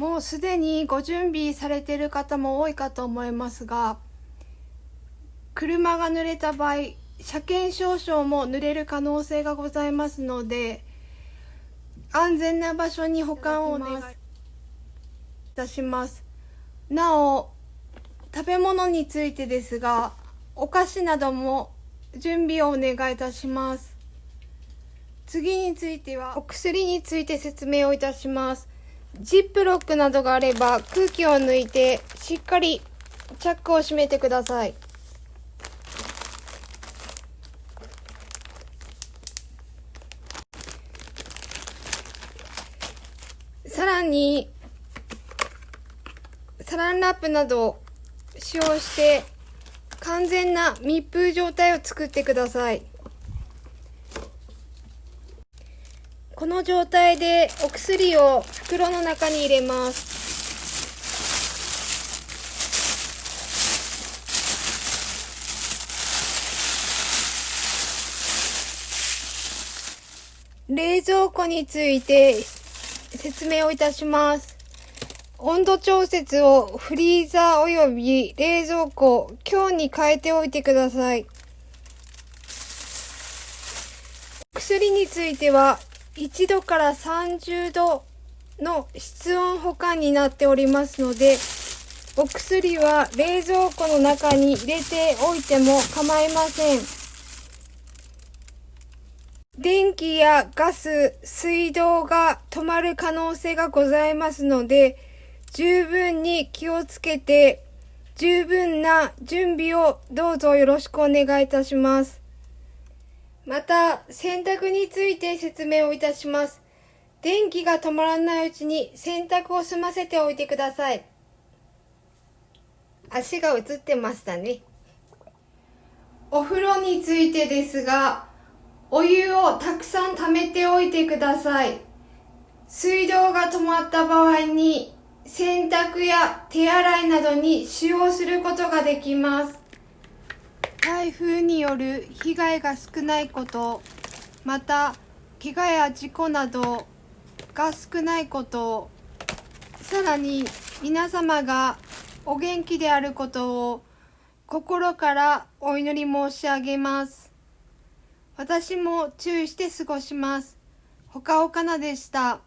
もうすでにご準備されている方も多いかと思いますが車が濡れた場合車検証書も濡れる可能性がございますので安全な場所に保管をお願いいたします。なお食べ物についてですがお菓子なども準備をお願いいたします。次についてはお薬について説明をいたします。ジップロックなどがあれば空気を抜いてしっかりチャックを閉めてください。さらにサランラップなどを使用して完全な密封状態を作ってください。この状態でお薬を袋の中に入れます冷蔵庫について説明をいたします。温度調節をフリーザー及び冷蔵庫、今日に変えておいてください。薬については1度から30度の室温保管になっておりますので、お薬は冷蔵庫の中に入れておいても構いません。電気やガス、水道が止まる可能性がございますので、十分に気をつけて、十分な準備をどうぞよろしくお願いいたします。また、洗濯について説明をいたします。電気が止まらないうちに洗濯を済ませておいてください。足が映ってましたね。お風呂についてですが、お湯をたくさん溜めておいてください。水道が止まった場合に洗濯や手洗いなどに使用することができます。台風による被害が少ないこと、また怪我や事故などが少ないこと、さらに皆様がお元気であることを心からお祈り申し上げます。私も注意して過ごします。ほかほかなでした。